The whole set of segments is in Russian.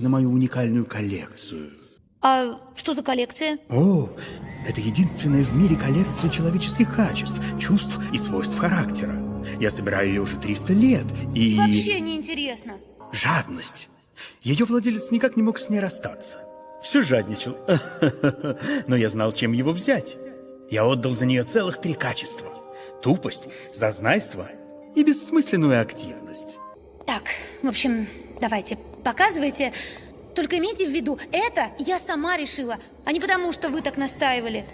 на мою уникальную коллекцию. А что за коллекция? О, это единственная в мире коллекция человеческих качеств, чувств и свойств характера. Я собираю ее уже 300 лет, и... Вообще не интересно. Жадность. Ее владелец никак не мог с ней расстаться. Все жадничал. Но я знал, чем его взять. Я отдал за нее целых три качества. Тупость, зазнайство и бессмысленную активность. Так, в общем, давайте, показывайте. Только имейте в виду, это я сама решила, а не потому, что вы так настаивали.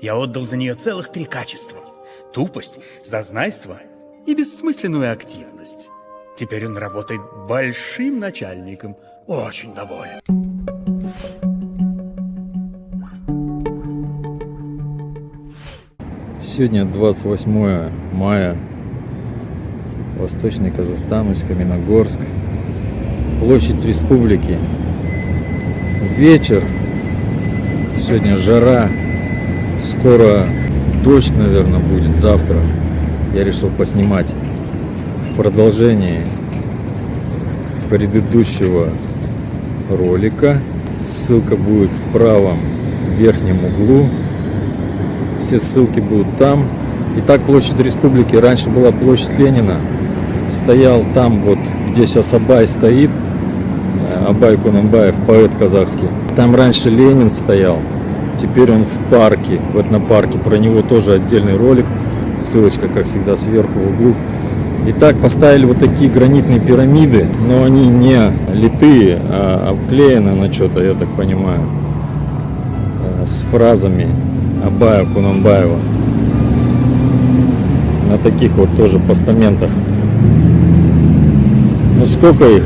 Я отдал за нее целых три качества. Тупость, зазнайство и бессмысленную активность. Теперь он работает большим начальником. Очень доволен. Сегодня 28 мая. Восточный Казахстан, Усть-Каменогорск. Площадь Республики. Вечер. Сегодня жара. Скоро дождь, наверное, будет завтра. Я решил поснимать в продолжении предыдущего ролика. Ссылка будет в правом верхнем углу. Все ссылки будут там. Итак, площадь Республики. Раньше была площадь Ленина. Стоял там, вот где сейчас Абай стоит. Абай Кунанбаев, поэт казахский. Там раньше Ленин стоял. Теперь он в парке, в этнопарке. Про него тоже отдельный ролик. Ссылочка, как всегда, сверху в углу. Итак, поставили вот такие гранитные пирамиды, но они не литые, а обклеены на что-то, я так понимаю, э, с фразами Абая Кунанбаева. На таких вот тоже постаментах. Ну сколько их?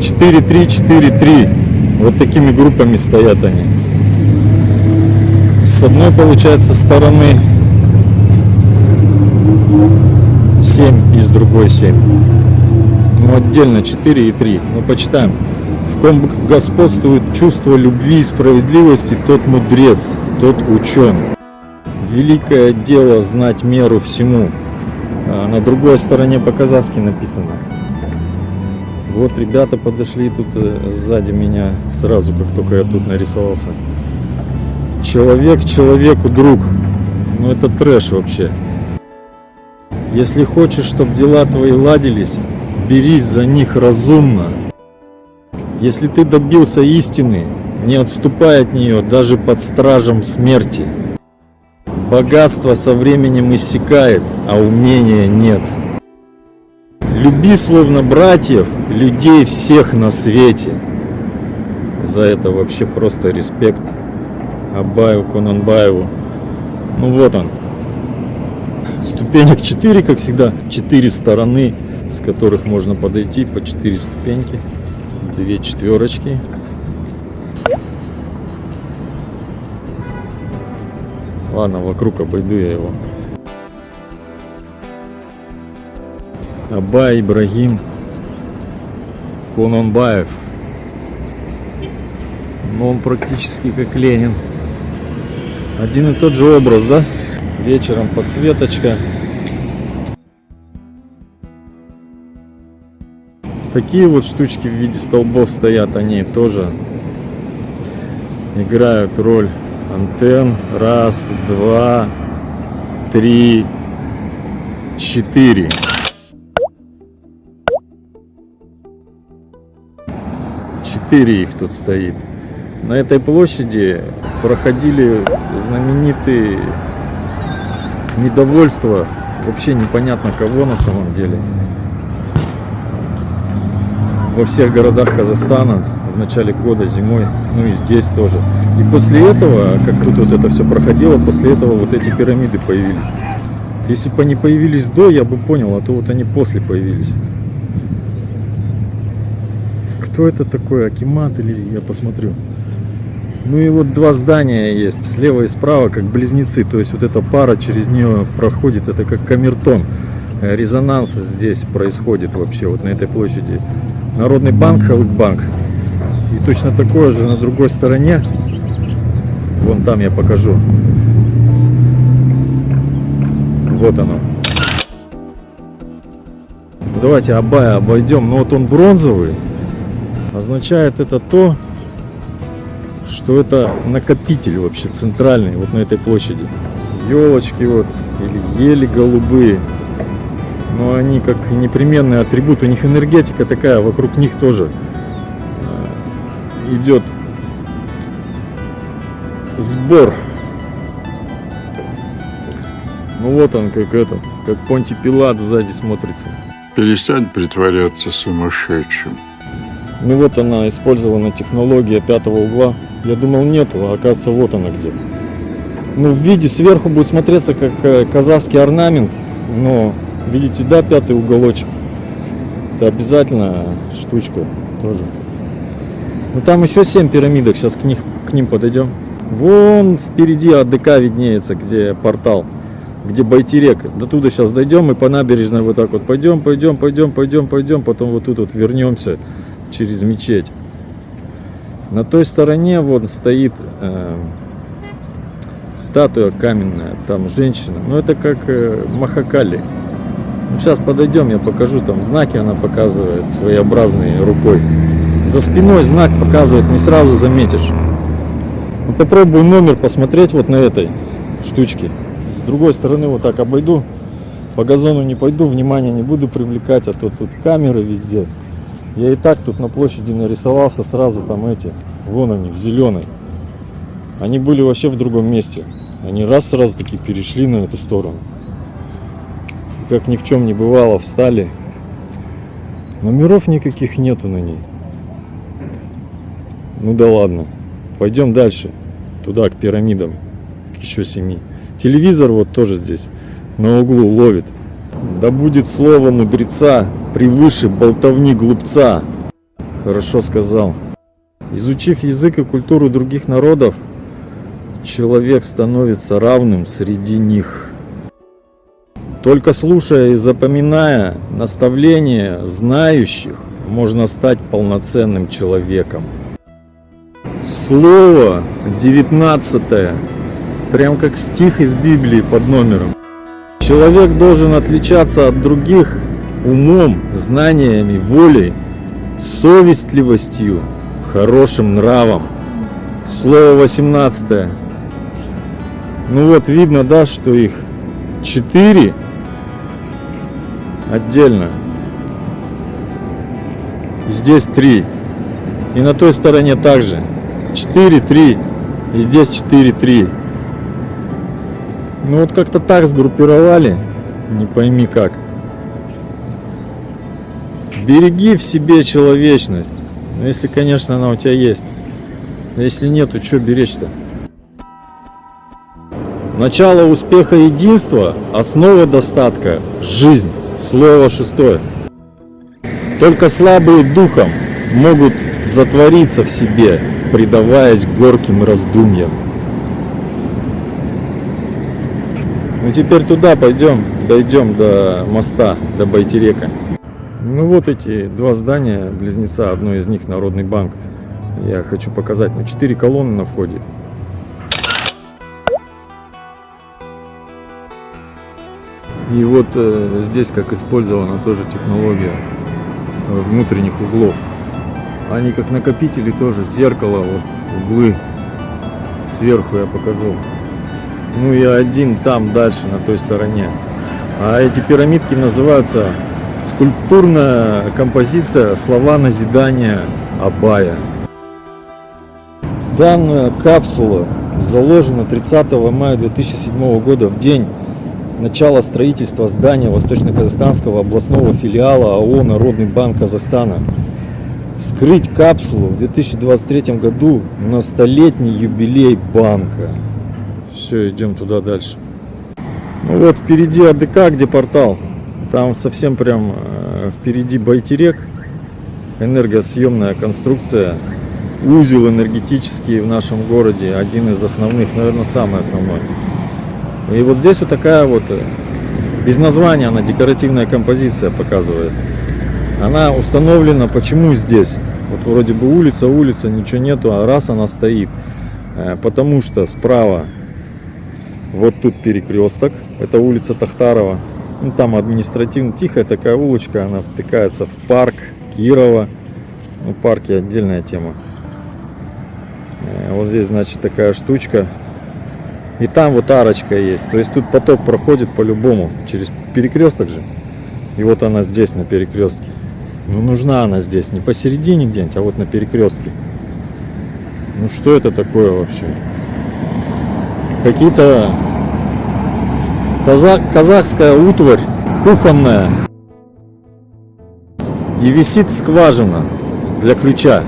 4-3, 4-3. Вот такими группами стоят они. С одной, получается, стороны 7 и с другой 7. Ну, отдельно 4 и 3. Ну, почитаем. В ком господствует чувство любви и справедливости, тот мудрец, тот учен. Великое дело знать меру всему. А на другой стороне по-казахски написано. Вот ребята подошли тут э, сзади меня сразу, как только я тут нарисовался. Человек человеку друг. Ну это трэш вообще. Если хочешь, чтобы дела твои ладились, берись за них разумно. Если ты добился истины, не отступай от нее даже под стражем смерти. Богатство со временем иссякает, а умения нет. Люби словно братьев, людей всех на свете. За это вообще просто респект Абаю Конанбаеву. Ну вот он. Ступенек 4, как всегда. 4 стороны, с которых можно подойти по 4 ступеньки. Две четверочки. Ладно, вокруг обойду я его. Абай Ибрагим Кононбаев. Но он практически как Ленин. Один и тот же образ, да? Вечером подсветочка. Такие вот штучки в виде столбов стоят, они тоже играют роль антенн. Раз, два, три, четыре. Четыре их тут стоит. На этой площади проходили знаменитые недовольства вообще непонятно кого на самом деле. Во всех городах Казахстана в начале года, зимой, ну и здесь тоже. И после этого, как тут вот это все проходило, после этого вот эти пирамиды появились. Если бы они появились до, я бы понял, а то вот они после появились. Кто это такой, Акимат или я посмотрю. Ну и вот два здания есть, слева и справа, как близнецы. То есть вот эта пара через нее проходит, это как камертон. э, резонанс здесь происходит вообще вот на этой площади. Народный банк, Халыкбанк. И точно такое же на другой стороне. Вон там я покажу. Вот оно. Давайте Абая обойдем. Но вот он бронзовый. Означает это то, что это накопитель вообще центральный вот на этой площади. Елочки вот или ели голубые. Но они как непременный атрибут. У них энергетика такая, вокруг них тоже э, идет сбор. Ну вот он как этот, как Понти Пилат сзади смотрится. Перестань притворяться сумасшедшим. Ну вот она, использована технология пятого угла. Я думал нету, а оказывается вот она где. Ну в виде сверху будет смотреться как э, казахский орнамент, но видите, да, пятый уголочек. Это обязательно штучка тоже. Ну там еще семь пирамидок, сейчас к, них, к ним подойдем. Вон впереди АДК виднеется, где портал, где Байтерек. До туда сейчас дойдем и по набережной вот так вот пойдем, пойдем, пойдем, пойдем, пойдем, потом вот тут вот вернемся через мечеть. На той стороне вот стоит э, статуя каменная, там женщина. Ну это как э, Махакали. Ну, сейчас подойдем, я покажу, там знаки она показывает своеобразные рукой. За спиной знак показывает, не сразу заметишь. Ну, попробую номер посмотреть вот на этой штучке. С другой стороны вот так обойду. По газону не пойду, внимания не буду привлекать, а то тут камеры везде. Я и так тут на площади нарисовался сразу там эти. Вон они, в зеленой. Они были вообще в другом месте. Они раз сразу таки перешли на эту сторону. И как ни в чем не бывало, встали. Номеров никаких нету на ней. Ну да ладно. Пойдем дальше. Туда, к пирамидам. К еще семи. Телевизор вот тоже здесь. На углу ловит. Да будет слово мудреца превыше болтовни глупца. Хорошо сказал. Изучив язык и культуру других народов, человек становится равным среди них. Только слушая и запоминая наставления знающих, можно стать полноценным человеком. Слово 19 прям как стих из Библии под номером. Человек должен отличаться от других умом, знаниями, волей, совестливостью, хорошим нравом. Слово 18. Ну вот видно, да, что их 4 отдельно. Здесь 3. И на той стороне также. 4, 3. И здесь 4, 3. Ну вот как-то так сгруппировали. Не пойми как. Береги в себе человечность. Ну, если, конечно, она у тебя есть. А если нет, то что беречь-то? Начало успеха единства, основа достатка, жизнь. Слово шестое. Только слабые духом могут затвориться в себе, предаваясь горьким раздумьям. Ну теперь туда пойдем, дойдем до моста, до Байтерека. Ну вот эти два здания, близнеца, одно из них Народный банк. Я хочу показать, ну четыре колонны на входе. И вот э, здесь как использована тоже технология внутренних углов. Они как накопители тоже, зеркало, вот углы. Сверху я покажу. Ну и один там дальше, на той стороне. А эти пирамидки называются скульптурная композиция «Слова назидания Абая». Данная капсула заложена 30 мая 2007 года в день начала строительства здания Восточно-Казахстанского областного филиала АО «Народный банк Казахстана». Вскрыть капсулу в 2023 году на столетний юбилей банка. Все, идем туда дальше. Ну вот впереди АДК, где портал. Там совсем прям э, впереди Байтерек. Энергосъемная конструкция. Узел энергетический в нашем городе. Один из основных, наверное, самый основной. И вот здесь вот такая вот э, Без названия она декоративная композиция показывает. Она установлена почему здесь? Вот вроде бы улица, улица, ничего нету, а раз она стоит. Э, Потому что справа вот тут перекресток, это улица Тахтарова. Ну, там административно тихая такая улочка, она втыкается в парк Кирова. Ну, парки отдельная тема. Э, Вот здесь, значит, такая штучка. И там вот арочка есть. То есть тут поток проходит по-любому. Через перекресток же. И вот она здесь на перекрестке. Ну нужна она здесь. Не посередине где-нибудь, а вот на перекрестке. Ну что это такое вообще? Какие-то каза- казахская утварь кухонная. И висит скважина для ключа.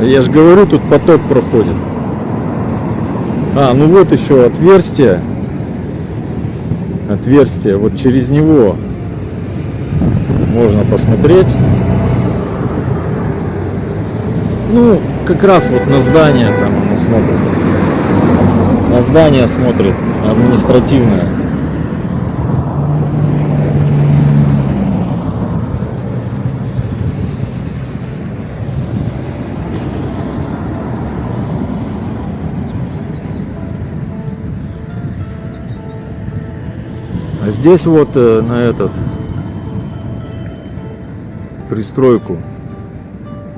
Я же говорю, тут поток проходит. А, ну вот еще отверстие. Отверстие. Вот через него можно посмотреть. Ну, как раз вот на здание там оно. На здание смотрит административное. А здесь вот э, на этот пристройку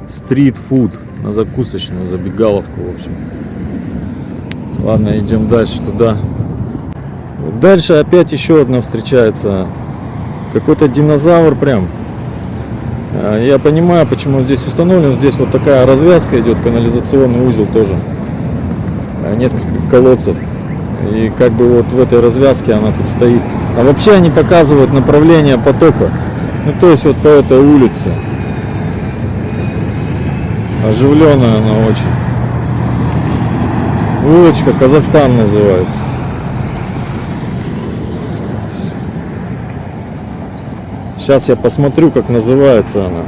стрит-фуд на закусочную забегаловку в общем ладно идем дальше туда. Дальше опять еще одна встречается. Какой-то динозавр прям. А, я понимаю почему он здесь установлен. Здесь вот такая развязка идет канализационный узел тоже. А, несколько колодцев. И как бы вот в этой развязке она тут стоит. А вообще они показывают направление потока. Ну то есть вот по этой улице. Оживленная она очень. Улочка Казахстан называется. Сейчас я посмотрю, как называется она.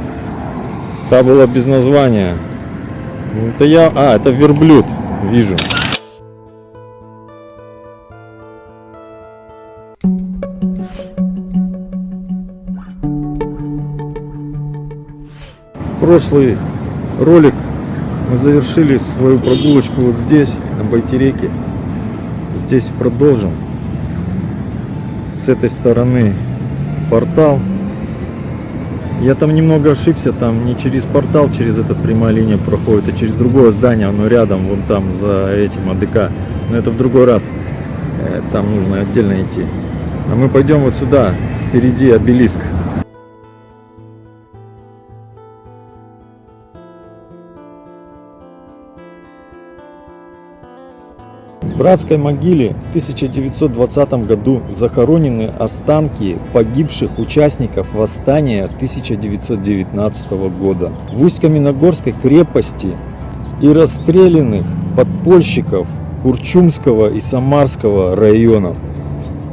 Та была без названия. Это я... А, это верблюд. Вижу. Прошлый ролик мы завершили свою прогулочку вот здесь, на Байтереке. Здесь продолжим. С этой стороны портал. Я там немного ошибся, там не через портал, через этот прямая линия проходит, а через другое здание, оно рядом, вон там, за этим АДК. Но это в другой раз. Э, Там нужно отдельно идти. А мы пойдем вот сюда, впереди обелиск. Братской могиле в 1920 году захоронены останки погибших участников восстания 1919 года. В Усть-Каменогорской крепости и расстрелянных подпольщиков Курчумского и Самарского районов.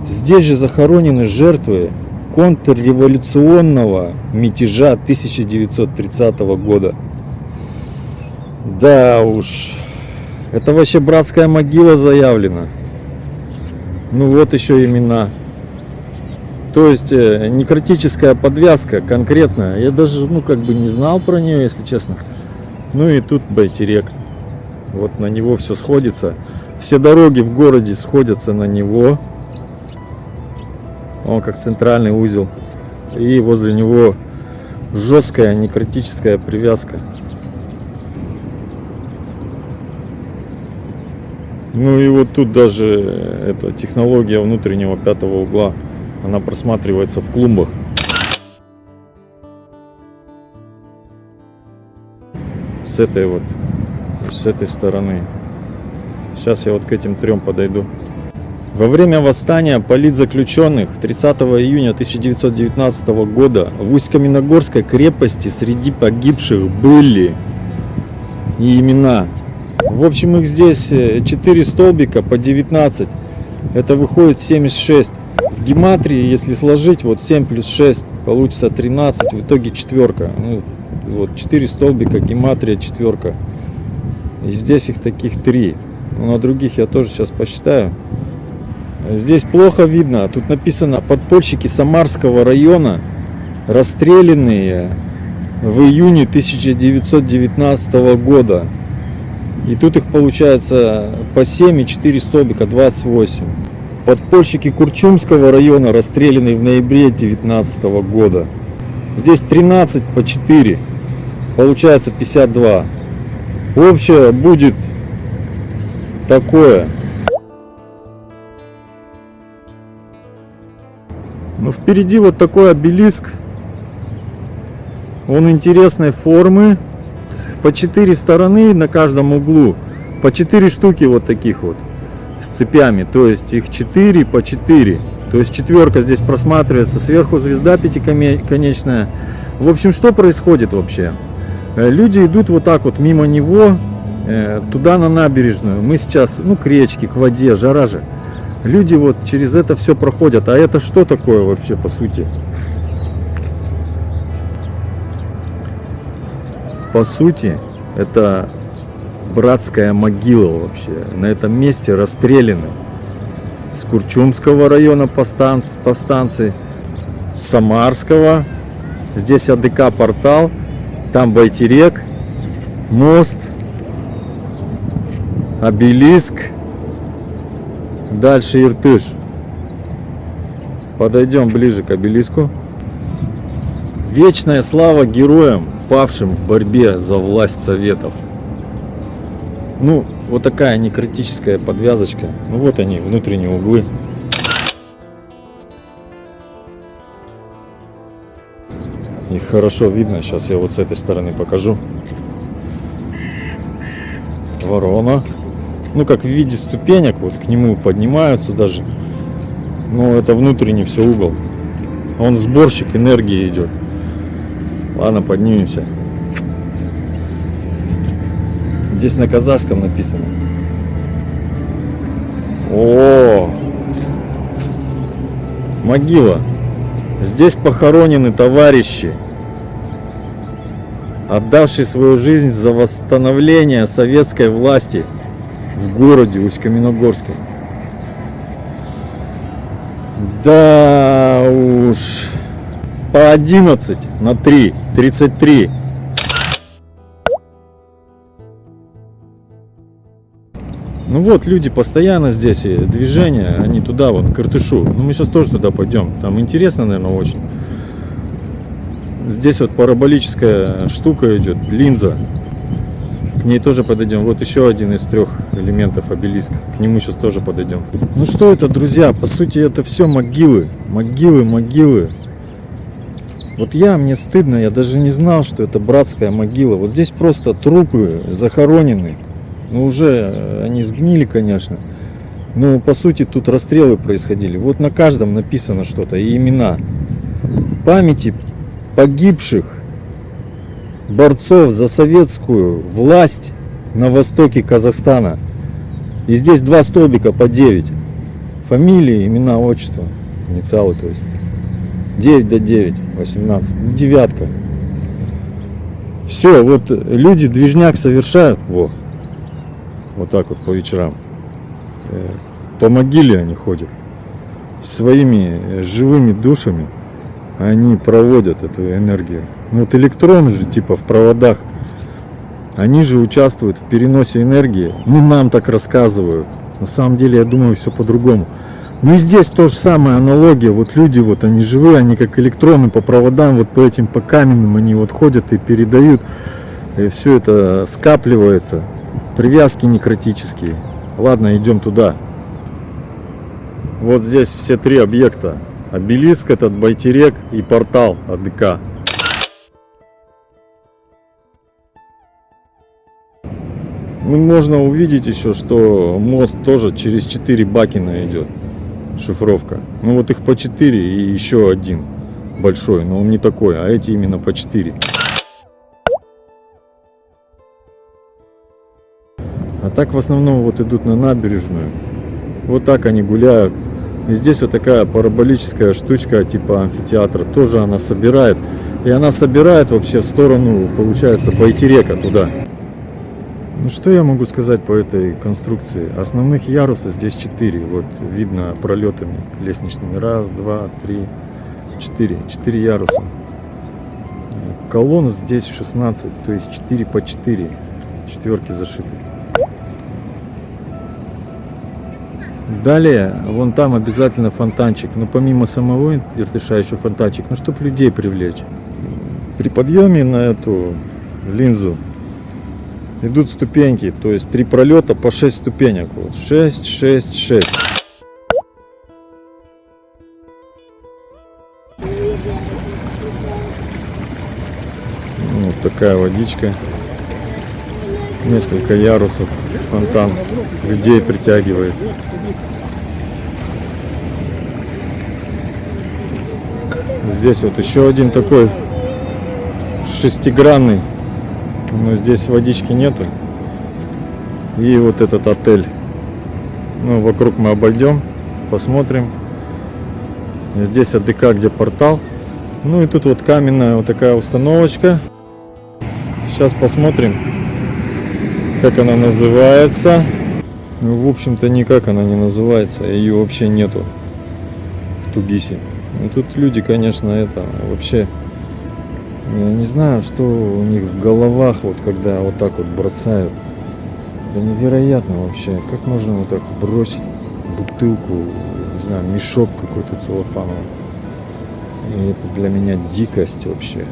Здесь же захоронены жертвы контрреволюционного мятежа 1930 года. Да уж, это вообще братская могила заявлена. Ну вот еще имена. То есть э, некротическая подвязка конкретная. Я даже, ну, как бы не знал про нее, если честно. Ну и тут Байтерек. Вот на него все сходится. Все дороги в городе сходятся на него. Он как центральный узел. И возле него жесткая некротическая привязка. Ну и вот тут даже э, эта технология внутреннего пятого угла, она просматривается в клумбах. С этой вот, с этой стороны. Сейчас я вот к этим трем подойду. Во время восстания политзаключенных 30 июня 1919 года в Усть-Каменогорской крепости среди погибших были и имена в общем, их здесь 4 столбика по 19. Это выходит 76. В гематрии, если сложить, вот 7 плюс 6 получится 13. В итоге четверка. Ну, вот 4 столбика, гематрия, четверка. И здесь их таких 3. Ну, на других я тоже сейчас посчитаю. Здесь плохо видно. Тут написано подпольщики Самарского района, расстрелянные в июне 1919 года. И тут их получается по 7 и 4 столбика, 28. Подпольщики Курчумского района, расстрелянные в ноябре 19 года. Здесь 13 по 4. Получается 52. Общее будет такое. Ну, впереди вот такой обелиск. Он интересной формы. По четыре стороны на каждом углу. По четыре штуки вот таких вот. С цепями. То есть их 4 по 4. То есть четверка здесь просматривается. Сверху звезда пятиконечная. В общем, что происходит вообще? Э, люди идут вот так вот мимо него. э, Туда на набережную. Мы сейчас, ну, к речке, к воде. Жара же. Люди вот через это все проходят. А это что такое вообще по сути? По сути, это братская могила вообще. На этом месте расстреляны с Курчумского района повстанцы, с Самарского. Здесь АДК портал, там Байтерек, мост, обелиск. Дальше Иртыш. Подойдем ближе к обелиску. Вечная слава героям, павшим в борьбе за власть Советов. Ну, вот такая некритическая подвязочка. Ну вот они, внутренние углы. Их хорошо видно. Сейчас я вот с этой стороны покажу. Ворона ну как в виде ступенек, вот к нему поднимаются даже. Но это внутренний все угол. Он сборщик энергии идет. Ладно, поднимемся. Здесь на казахском написано. О, могила. Здесь похоронены товарищи, отдавшие свою жизнь за восстановление советской власти – в городе Усть-Каменогорске. Да уж. По 11 на 3. 33. Ну вот, люди постоянно здесь, и движение, они туда, вот, к Иртышу. Ну мы сейчас тоже туда пойдем. Там интересно, наверное, очень. Здесь вот параболическая штука идет, линза. К ней тоже подойдем. Вот еще один из трех элементов обелиска. К нему сейчас тоже подойдем. Ну что это, друзья? По сути, это все могилы. Могилы, могилы. Вот я, мне стыдно, я даже не знал, что это братская могила. Вот здесь просто трупы захоронены. Ну, уже э, они сгнили, конечно. Но, по сути, тут расстрелы происходили. Вот на каждом написано что-то и имена. Памяти погибших борцов за советскую власть на востоке Казахстана. И здесь два столбика по 9. Фамилии, имена, отчество, инициалы, то есть. 9 до 9, 18, девятка. Все, вот люди движняк совершают, во, вот так вот по вечерам. Э, по могиле они ходят. Своими живыми душами они проводят эту энергию. Ну вот электроны же типа в проводах, они же участвуют в переносе энергии. Ну нам так рассказывают. На самом деле я думаю все по-другому. Ну и здесь то же самое аналогия. Вот люди вот они живые, они как электроны по проводам, вот по этим по каменным они вот ходят и передают. И все это скапливается. Привязки некротические. Ладно, идем туда. Вот здесь все три объекта. Обелиск этот, Байтерек и портал АДК. Ну, можно увидеть еще, что мост тоже через 4 бакина идет. Шифровка. Ну вот их по 4 и еще один большой, но он не такой, а эти именно по 4. А так в основном вот идут на набережную. Вот так они гуляют. И здесь вот такая параболическая штучка типа амфитеатра. Тоже она собирает. И она собирает вообще в сторону, получается, Байтерека туда. Ну что я могу сказать по этой конструкции? Основных ярусов здесь 4. Вот видно пролетами лестничными. Раз, два, три, четыре. Четыре яруса. Колонн здесь 16, то есть 4 по 4. Четверки зашиты. Далее, вон там обязательно фонтанчик. Но помимо самого иртыша еще фонтанчик. Ну, чтобы людей привлечь. При подъеме на эту линзу идут ступеньки. То есть три пролета по 6 ступенек. Вот 6, 6, 6. Вот такая водичка. Несколько ярусов. Фонтан людей притягивает. Здесь вот еще один такой шестигранный. Но здесь водички нету. И вот этот отель. Ну, вокруг мы обойдем, посмотрим. Здесь АДК, где портал. Ну и тут вот каменная вот такая установочка. Сейчас посмотрим, как она называется. Ну, в общем-то, никак она не называется. Ее вообще нету в Тугисе. Ну, тут люди, конечно, это вообще... Я не знаю, что у них в головах, вот когда вот так вот бросают. Это невероятно вообще. Как можно вот так бросить бутылку, не знаю, мешок какой-то целлофановый. И это для меня дикость вообще.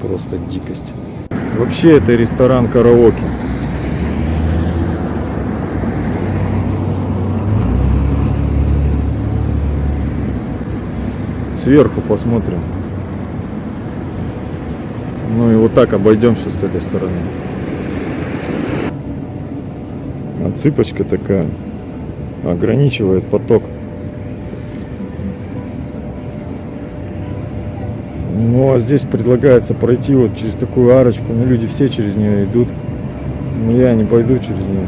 Просто дикость. Вообще это ресторан караоке. Сверху посмотрим. Ну и вот так обойдем сейчас с этой стороны. Отсыпочка такая ограничивает поток. Ну а здесь предлагается пройти вот через такую арочку. Ну люди все через нее идут. Но я не пойду через нее.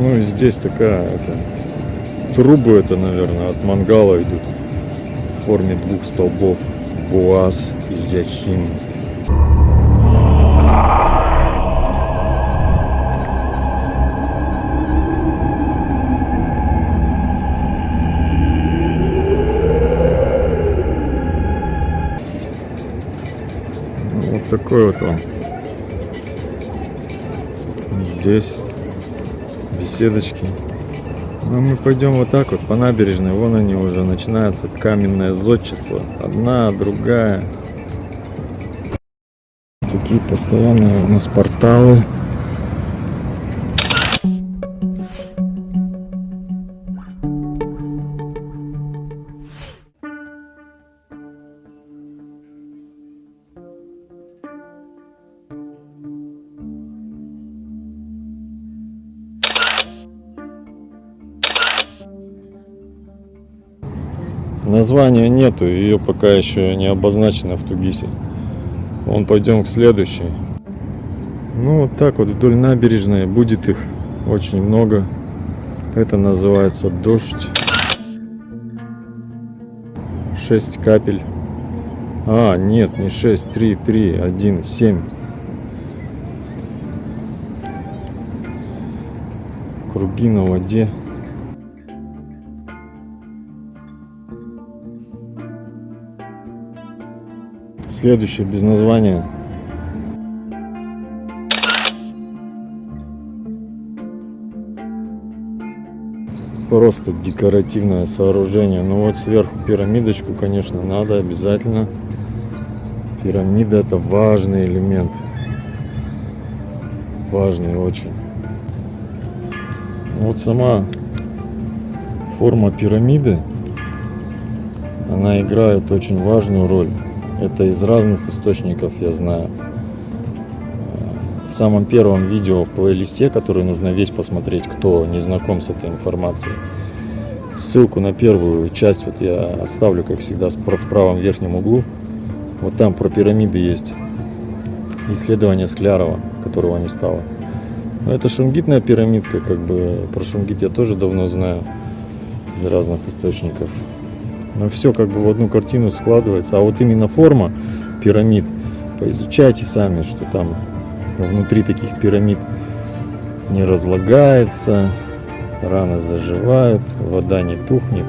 Ну и здесь такая это трубы это, наверное, от мангала идут в форме двух столбов. Буаз и Яхин. Такой вот он. Здесь беседочки. Ну, мы пойдем вот так вот по набережной. Вон они уже начинаются. Каменное зодчество. Одна, другая. Такие постоянные у нас порталы. Названия нету, ее пока еще не обозначено в Тугисе. Вон пойдем к следующей. Ну вот так вот вдоль набережной будет их очень много. Это называется дождь. 6 капель. А, нет, не 6, 3, 3, 1, 7. Круги на воде. Следующее без названия. Просто декоративное сооружение. Ну вот сверху пирамидочку, конечно, надо обязательно. Пирамида это важный элемент. Важный очень. Вот сама форма пирамиды, она играет очень важную роль. Это из разных источников, я знаю. В самом первом видео в плейлисте, который нужно весь посмотреть, кто не знаком с этой информацией. Ссылку на первую часть вот я оставлю, как всегда, в правом верхнем углу. Вот там про пирамиды есть исследование Склярова, которого не стало. Но это шунгитная пирамидка, как бы про шунгит я тоже давно знаю из разных источников. Но все как бы в одну картину складывается. А вот именно форма пирамид, поизучайте сами, что там внутри таких пирамид не разлагается, раны заживают, вода не тухнет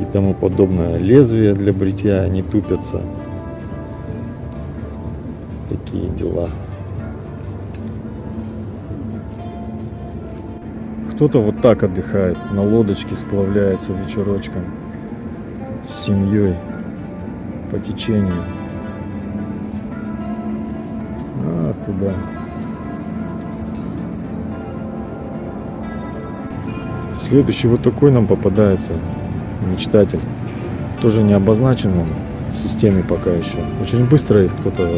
и тому подобное. Лезвия для бритья не тупятся. Такие дела. Кто-то вот так отдыхает, на лодочке сплавляется вечерочком с семьей по течению. А, туда. Следующий вот такой нам попадается мечтатель. Тоже не обозначен он в системе пока еще. Очень быстро их кто-то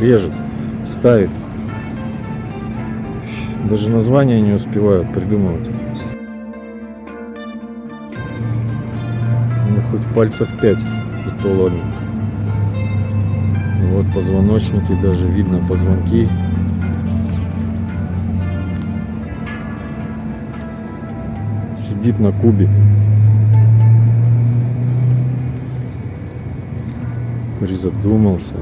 режет, ставит. Даже названия не успевают придумывать. Пальцев 5, и то ладно. Вот позвоночники, даже видно позвонки. Сидит на кубе. Призадумался.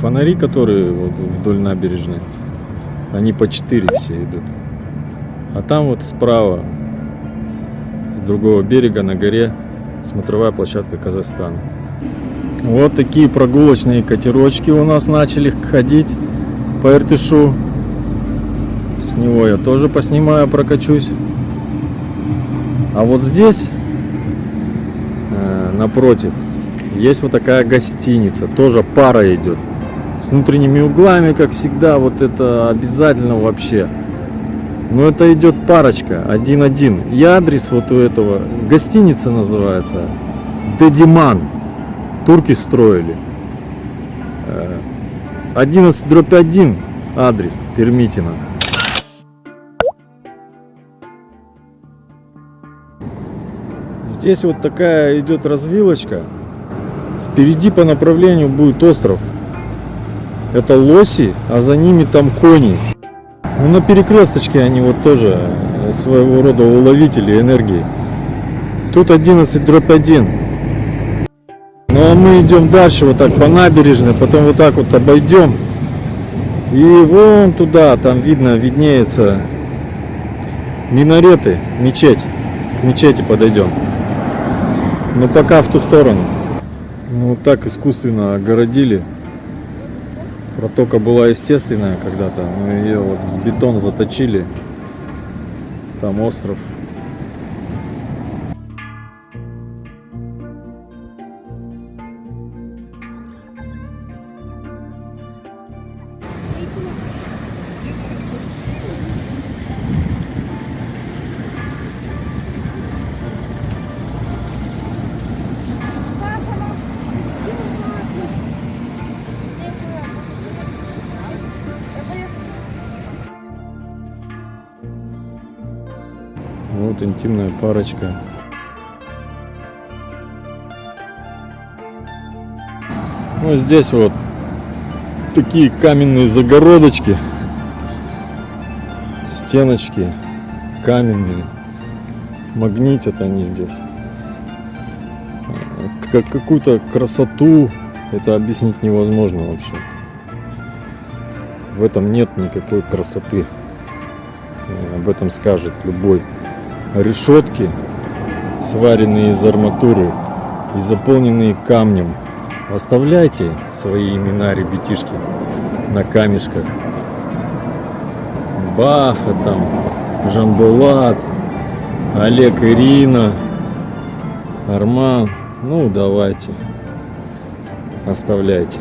Фонари, которые вот вдоль набережной, они по 4 все идут. А там вот справа, с другого берега на горе, смотровая площадка Казахстана. Вот такие прогулочные катерочки у нас начали ходить по Иртышу. С него я тоже поснимаю, прокачусь. А вот здесь, э, напротив, есть вот такая гостиница. Тоже пара идет. С внутренними углами, как всегда, вот это обязательно вообще. Но это идет парочка, один-один. И адрес вот у этого, гостиница называется, Дедиман. Турки строили. Э, 11 дробь 1 адрес Пермитина. Здесь вот такая идет развилочка. Впереди по направлению будет остров. Это лоси, а за ними там кони. Ну, на перекресточке они вот тоже э, своего рода уловители энергии. Тут 11 дробь 1. Ну а мы идем дальше вот так по набережной, потом вот так вот обойдем. И вон туда, там видно, виднеется минареты, мечеть. К мечети подойдем. Но пока в ту сторону. Ну вот так искусственно огородили. Протока была естественная когда-то, но ее вот в бетон заточили. Там остров. Вот интимная парочка. Ну здесь вот такие каменные загородочки, стеночки каменные, магнитят они здесь. Как какую-то красоту это объяснить невозможно вообще. В этом нет никакой красоты. Об этом скажет любой решетки, сваренные из арматуры и заполненные камнем. Оставляйте свои имена, ребятишки, на камешках. Баха там, Жамбулат, Олег Ирина, Арман. Ну, давайте, оставляйте.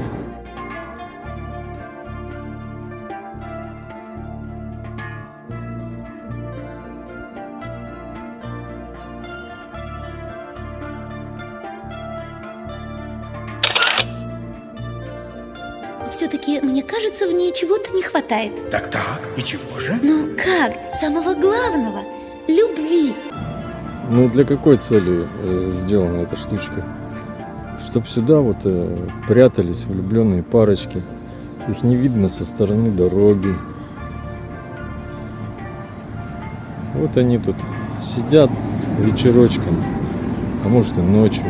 Хватает. Так-так, и чего же? Ну как? Самого главного – любви. Ну, для какой цели э, сделана эта штучка? Чтоб сюда вот э, прятались влюбленные парочки. Их не видно со стороны дороги. Вот они тут сидят вечерочком, а может и ночью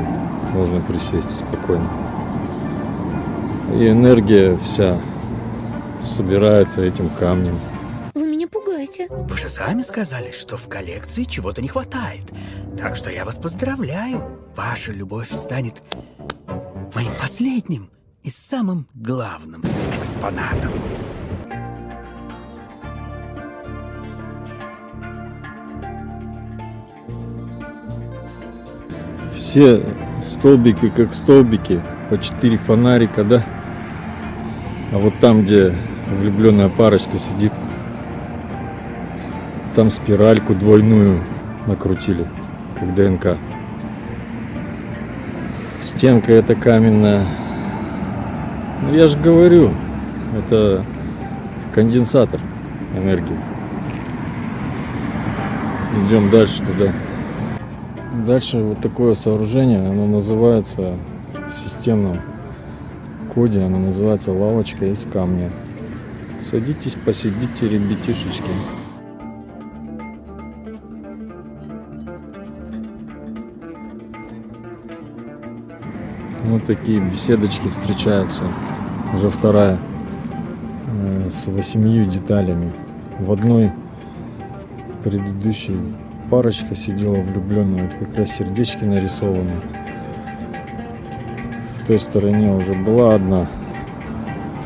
можно присесть спокойно. И энергия вся собирается этим камнем. Вы меня пугаете. Вы же сами сказали, что в коллекции чего-то не хватает. Так что я вас поздравляю. Ваша любовь станет моим последним и самым главным экспонатом. Все столбики как столбики, по четыре фонарика, да? А вот там, где влюбленная парочка сидит, там спиральку двойную накрутили, как ДНК. Стенка эта каменная. Ну, я же говорю, это конденсатор энергии. Идем дальше туда. Дальше вот такое сооружение, оно называется в системном коде, оно называется лавочка из камня. Садитесь, посидите, ребятишечки. Вот такие беседочки встречаются. Уже вторая э, с восемью деталями. В одной предыдущей парочка сидела влюбленная, вот как раз сердечки нарисованы. В той стороне уже была одна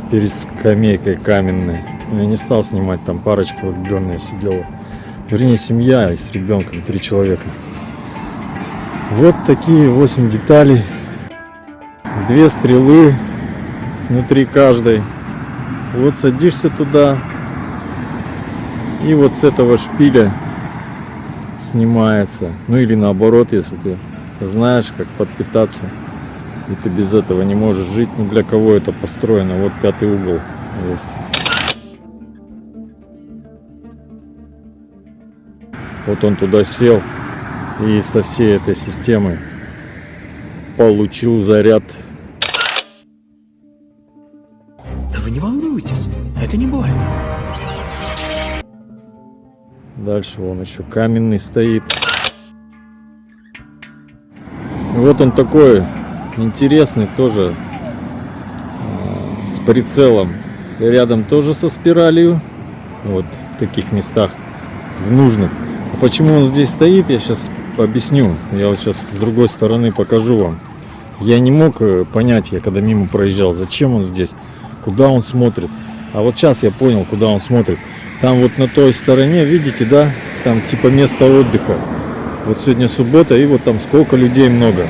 перед скамейкой каменной. Но я не стал снимать, там парочка влюбленная сидела. Вернее, семья с ребенком, три человека. Вот такие 8 деталей. Две стрелы внутри каждой. Вот садишься туда. И вот с этого шпиля снимается. Ну или наоборот, если ты знаешь, как подпитаться. И ты без этого не можешь жить. Ну для кого это построено? Вот пятый угол есть. Вот он туда сел и со всей этой системы получил заряд. Да вы не волнуйтесь, это не больно. Дальше он еще каменный стоит. Вот он такой интересный тоже э, с прицелом. Рядом тоже со спиралью. Вот в таких местах, в нужных. А почему он здесь стоит, я сейчас объясню. Я вот сейчас с другой стороны покажу вам. Я не мог э, понять, я когда мимо проезжал, зачем он здесь, куда он смотрит. А вот сейчас я понял, куда он смотрит. Там вот на той стороне, видите, да, там типа место отдыха. Вот сегодня суббота, и вот там сколько людей много.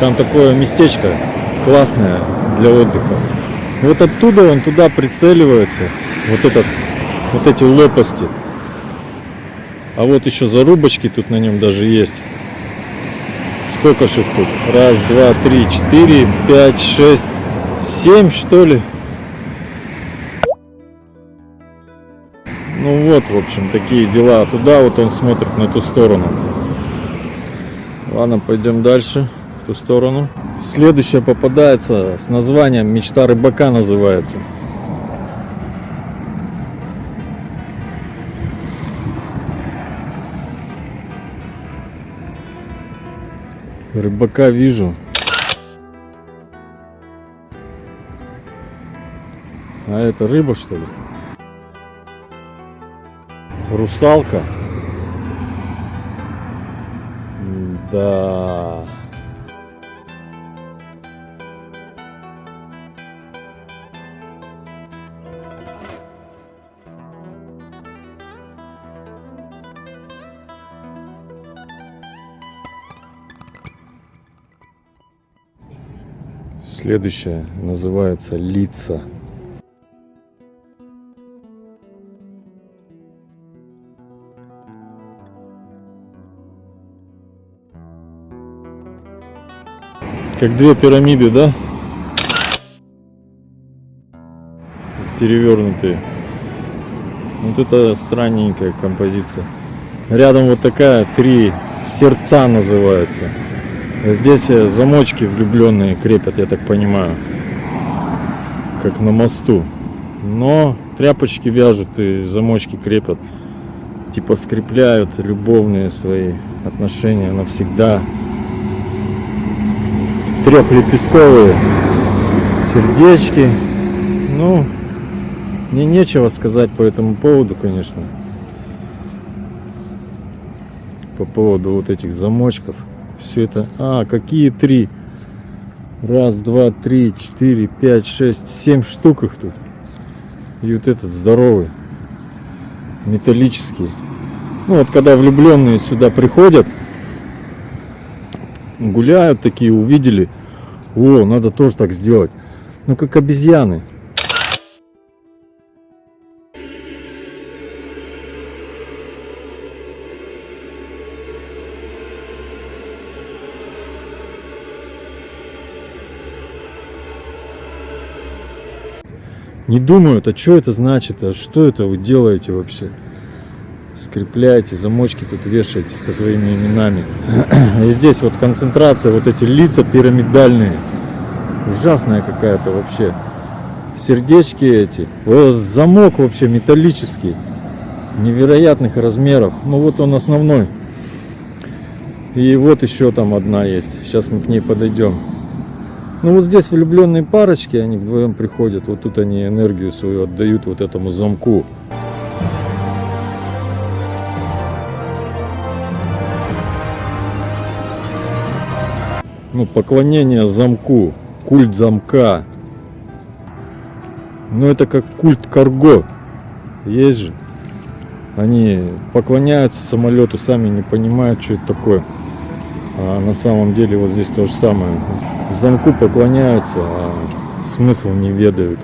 Там такое местечко классное для отдыха. Вот оттуда он туда прицеливается. Вот этот, вот эти лопасти. А вот еще зарубочки тут на нем даже есть. Сколько же их тут? Раз, два, три, четыре, пять, шесть, семь, что ли? Ну вот, в общем, такие дела. Туда вот он смотрит, на ту сторону. Ладно, пойдем дальше, в ту сторону. Следующая попадается с названием «Мечта рыбака» называется. Рыбака вижу. А это рыба что ли? Русалка. Да. Следующее называется лица. Как две пирамиды, да? Перевернутые. Вот это странненькая композиция. Рядом вот такая, три сердца называется. Здесь э, замочки влюбленные крепят, я так понимаю. Как на мосту. Но тряпочки вяжут и замочки крепят. Типа скрепляют любовные свои отношения навсегда трехлепестковые сердечки. Ну, мне нечего сказать по этому поводу, конечно. По поводу вот этих замочков. Все это... А, какие три? Раз, два, три, четыре, пять, шесть, семь штук их тут. И вот этот здоровый. Металлический. Ну вот когда влюбленные сюда приходят, гуляют такие, увидели, о, надо тоже так сделать. Ну как обезьяны. Не думают, а что это значит, а что это вы делаете вообще? Скрепляете, замочки тут вешаете со своими именами. И здесь вот концентрация, вот эти лица пирамидальные. Ужасная какая-то вообще. Сердечки эти. Вот замок вообще металлический. Невероятных размеров. Ну вот он основной. И вот еще там одна есть. Сейчас мы к ней подойдем. Ну вот здесь влюбленные парочки, они вдвоем приходят, вот тут они энергию свою отдают вот этому замку. Ну, поклонение замку, культ замка. Ну, это как культ карго. Есть же. Они поклоняются самолету, сами не понимают, что это такое. А на самом деле вот здесь то же самое. Замку поклоняются, а смысл не ведают.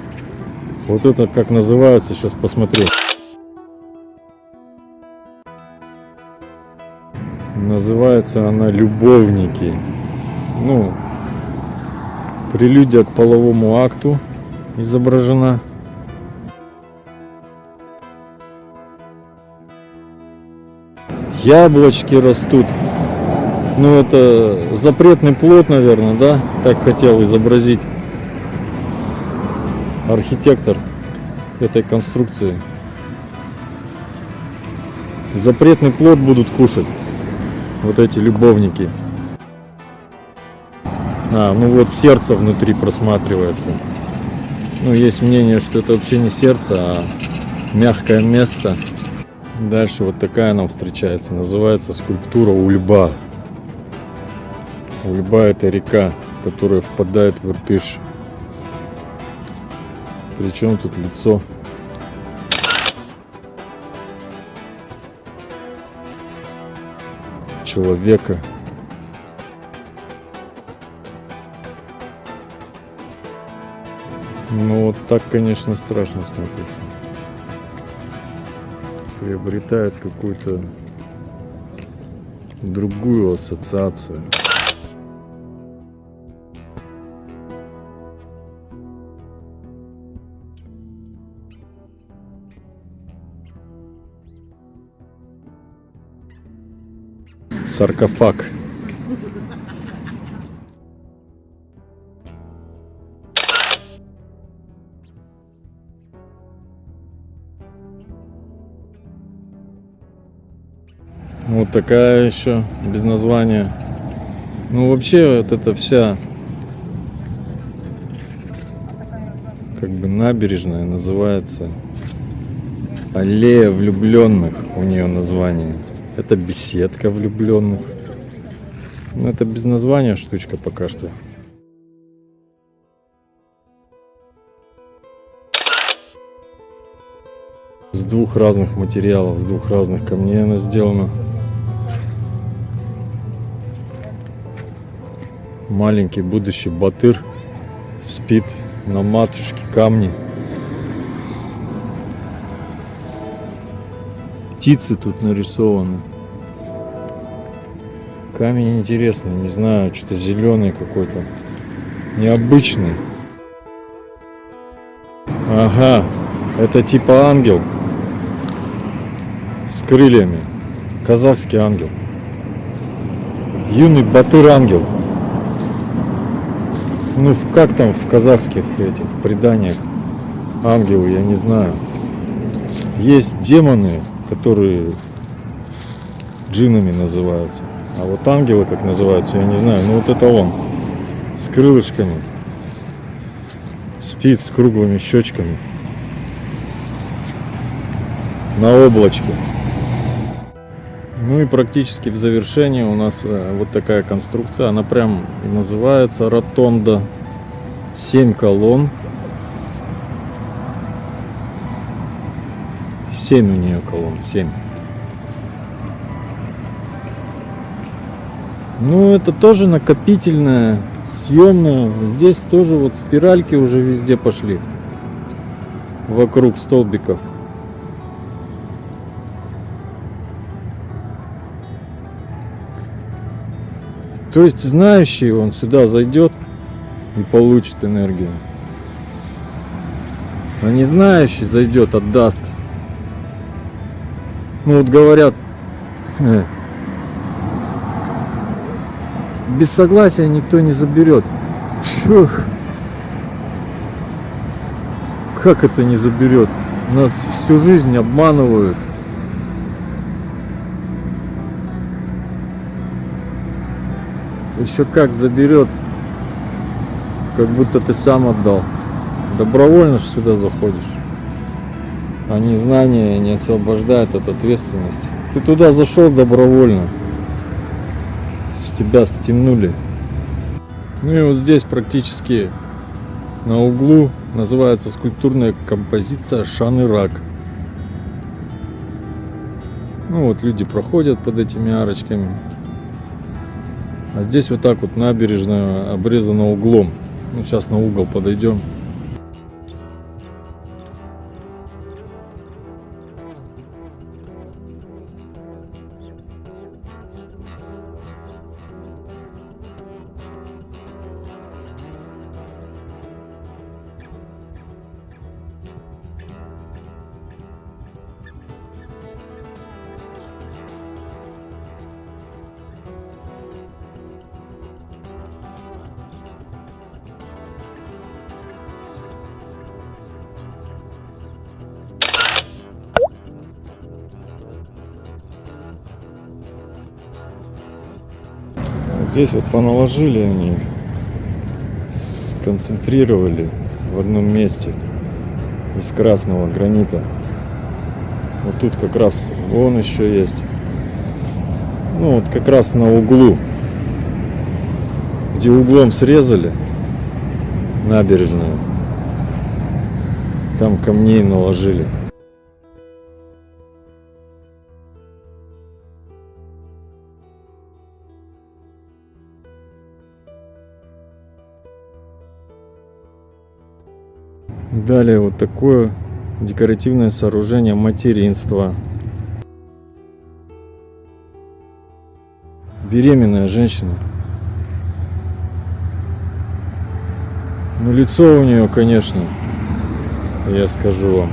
Вот это как называется, сейчас посмотрю. Называется она «Любовники». Ну, прелюдия к половому акту изображена. Яблочки растут. Ну, это запретный плод, наверное, да? Так хотел изобразить архитектор этой конструкции. Запретный плод будут кушать вот эти любовники. А, ну вот сердце внутри просматривается. Ну, есть мнение, что это вообще не сердце, а мягкое место. Дальше вот такая нам встречается. Называется скульптура у льба. У льба это река, которая впадает в Иртыш. Причем тут лицо человека. Ну вот так, конечно, страшно смотрится. Приобретает какую-то другую ассоциацию. Саркофаг. Вот такая еще без названия. Ну вообще вот эта вся как бы набережная называется Аллея влюбленных у нее название. Это беседка влюбленных. Но это без названия штучка пока что. С двух разных материалов, с двух разных камней она сделана. Маленький будущий батыр спит на матушке камни. Птицы тут нарисованы. Камень интересный, не знаю, что-то зеленый какой-то. Необычный. Ага, это типа ангел с крыльями. Казахский ангел. Юный батыр ангел. Ну, как там в казахских этих преданиях ангелы, я не знаю. Есть демоны, которые джинами называются. А вот ангелы, как называются, я не знаю. Ну, вот это он. С крылышками. спит с круглыми щечками. На облачке. Ну и практически в завершении у нас э, вот такая конструкция. Она прям и называется ротонда. 7 колонн. 7 у нее колонн, 7. Ну, это тоже накопительная, съемная. Здесь тоже вот спиральки уже везде пошли. Вокруг столбиков. То есть знающий он сюда зайдет и получит энергию. А не знающий зайдет, отдаст. Ну вот говорят, э, без согласия никто не заберет. Фух. Как это не заберет? Нас всю жизнь обманывают. Еще как заберет, как будто ты сам отдал. Добровольно же сюда заходишь. А незнание не освобождает от ответственности. Ты туда зашел добровольно. С тебя стянули. Ну и вот здесь практически на углу называется скульптурная композиция Шан и Рак. Ну вот люди проходят под этими арочками. А здесь вот так вот набережная обрезана углом. Ну сейчас на угол подойдем. Здесь вот поналожили они, сконцентрировали в одном месте из красного гранита. Вот тут как раз вон еще есть. Ну вот как раз на углу, где углом срезали набережную, там камней наложили. Вот такое декоративное сооружение материнства. Беременная женщина. Ну лицо у нее, конечно, я скажу вам.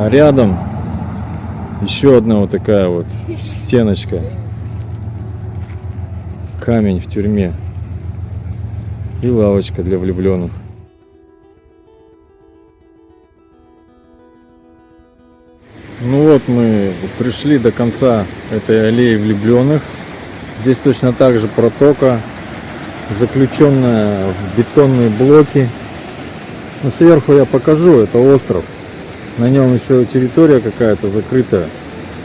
А рядом еще одна вот такая вот стеночка. Камень в тюрьме. И лавочка для влюбленных. Ну вот мы пришли до конца этой аллеи влюбленных. Здесь точно так же протока, заключенная в бетонные блоки. Но сверху я покажу, это остров. На нем еще территория какая-то закрытая.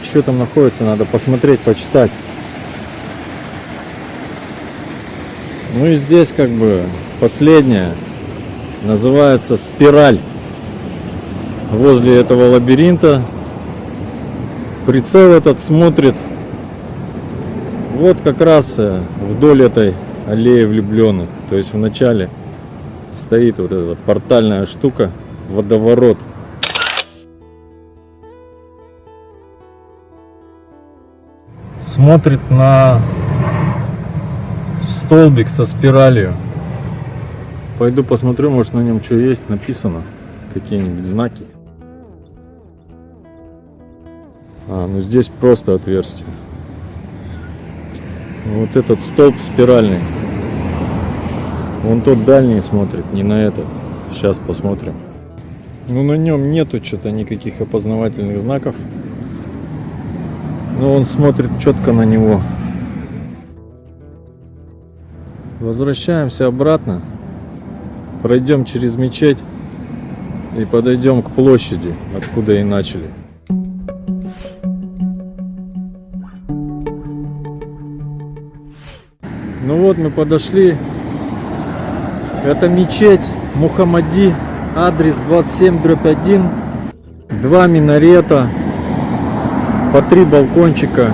Что там находится, надо посмотреть, почитать. Ну и здесь как бы последняя. Называется спираль. Возле этого лабиринта. Прицел этот смотрит вот как раз э, вдоль этой аллеи влюбленных. То есть в начале стоит вот эта портальная штука, водоворот. Смотрит на столбик со спиралью. Пойду посмотрю, может на нем что есть написано, какие-нибудь знаки. А, ну здесь просто отверстие. Вот этот столб спиральный. Вон тот дальний смотрит, не на этот. Сейчас посмотрим. Ну, на нем нету что-то никаких опознавательных знаков. Но он смотрит четко на него. Возвращаемся обратно. Пройдем через мечеть и подойдем к площади, откуда и начали. Ну вот мы подошли. Это мечеть Мухаммади, адрес 27 дробь 1. Два минарета, по три балкончика,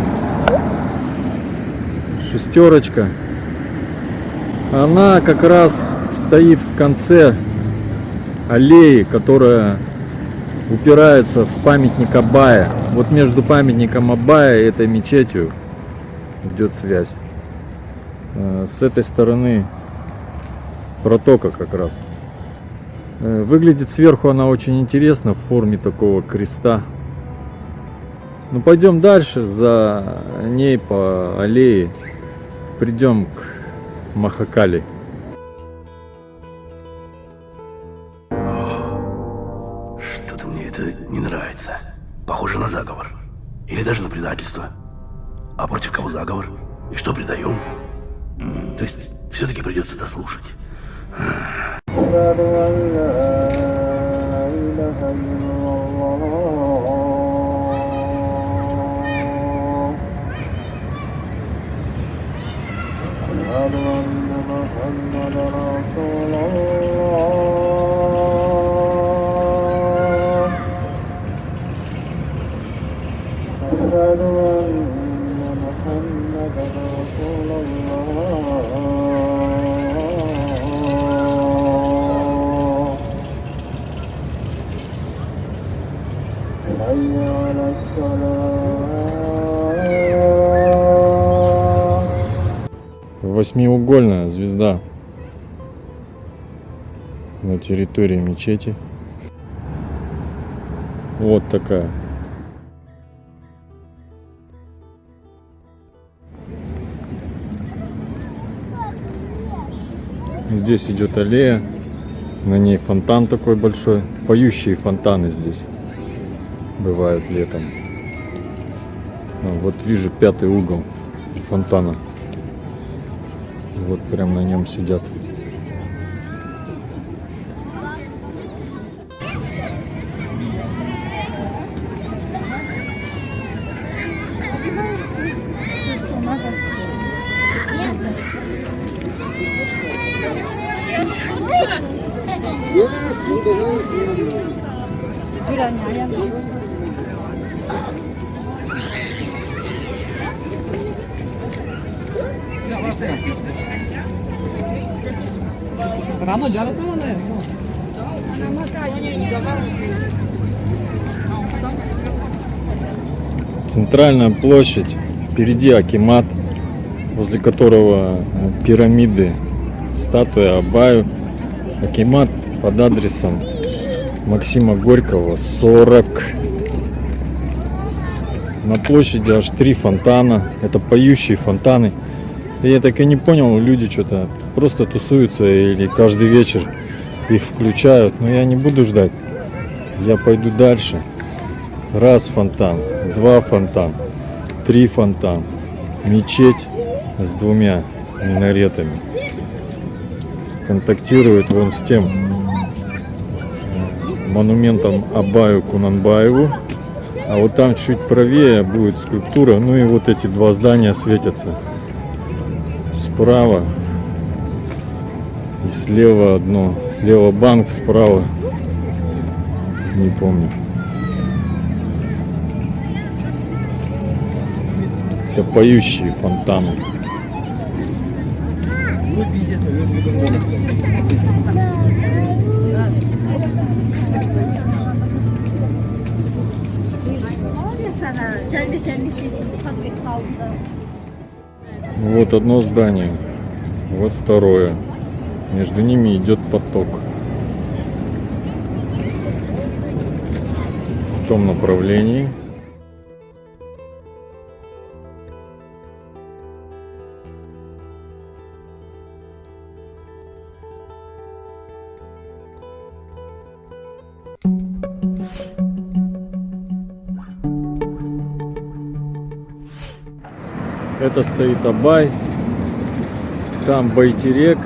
шестерочка. Она как раз стоит в конце аллеи, которая упирается в памятник Абая. Вот между памятником Абая и этой мечетью идет связь. Э, С этой стороны протока как раз. Э, Выглядит сверху она очень интересно в форме такого креста. Ну пойдем дальше, за ней по аллее придем к Махакали. Восьмиугольная звезда на территории мечети. Вот такая. Здесь идет аллея, на ней фонтан такой большой. Поющие фонтаны здесь бывают летом. Вот вижу пятый угол фонтана. Вот прям на нем сидят. Центральная площадь, впереди Акимат, возле которого э, пирамиды, статуя Абаю. Акимат под адресом Максима Горького 40. На площади аж три фонтана, это поющие фонтаны. Я так и не понял, люди что-то просто тусуются или каждый вечер их включают. Но я не буду ждать, я пойду дальше. Раз фонтан, два фонтан, три фонтан, мечеть с двумя минаретами. Контактирует вон с тем э, монументом Абаю Кунанбаеву. А вот там чуть правее будет скульптура. Ну и вот эти два здания светятся. Справа и слева одно. Слева банк, справа не помню. Это поющие фонтаны. Вот одно здание, вот второе. Между ними идет поток. В том направлении. Это стоит Абай. Там Байтерек.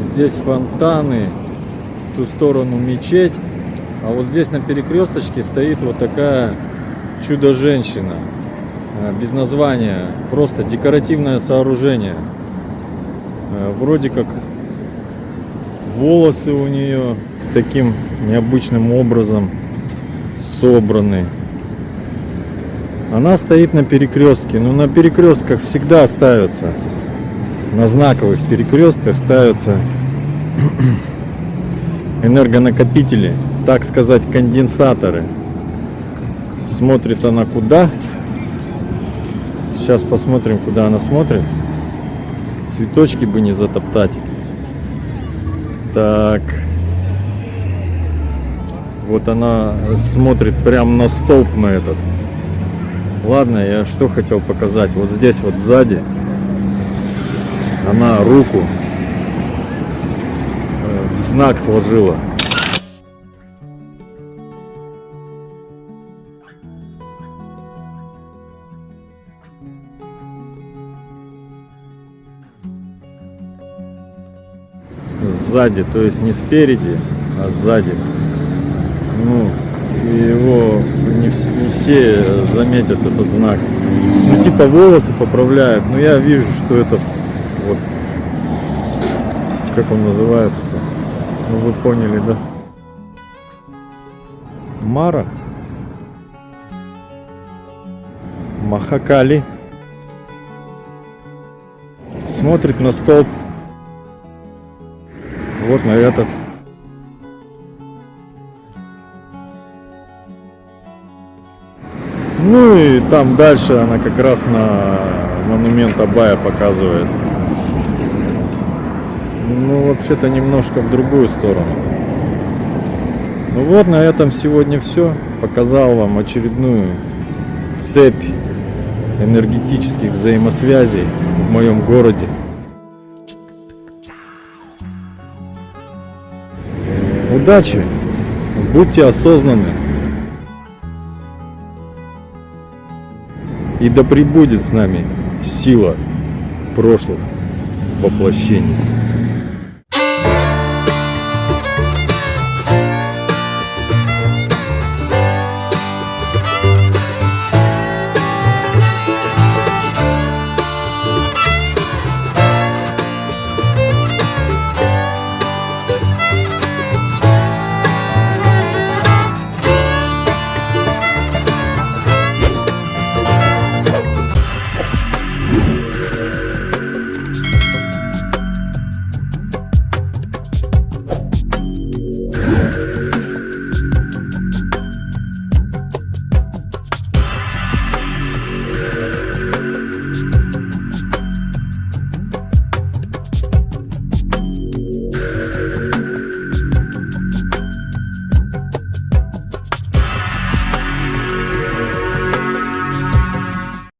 Здесь фонтаны. В ту сторону мечеть. А вот здесь на перекресточке стоит вот такая чудо-женщина. Э, Без названия. Просто декоративное сооружение. Э, Вроде как волосы у нее таким необычным образом собраны. Она стоит на перекрестке. Но на перекрестках всегда ставятся. На знаковых перекрестках ставятся энергонакопители, так сказать, конденсаторы. Смотрит она куда? Сейчас посмотрим, куда она смотрит. Цветочки бы не затоптать. Так. Вот она смотрит прям на столб на этот. Ладно, я что хотел показать. Вот здесь вот сзади она руку э, в знак сложила. Сзади, то есть не спереди, а сзади. Ну, его не, не все заметят этот знак. Ну, типа волосы поправляют, но я вижу, что это вот как он называется-то. Ну вы поняли, да? Мара. Махакали. Смотрит на столб. Вот на этот. Ну и там дальше она как раз на монумент Абая показывает. Ну, вообще-то немножко в другую сторону. Ну вот, на этом сегодня все. Показал вам очередную цепь энергетических взаимосвязей в моем городе. Удачи! Будьте осознанны. И да пребудет с нами сила прошлых воплощений.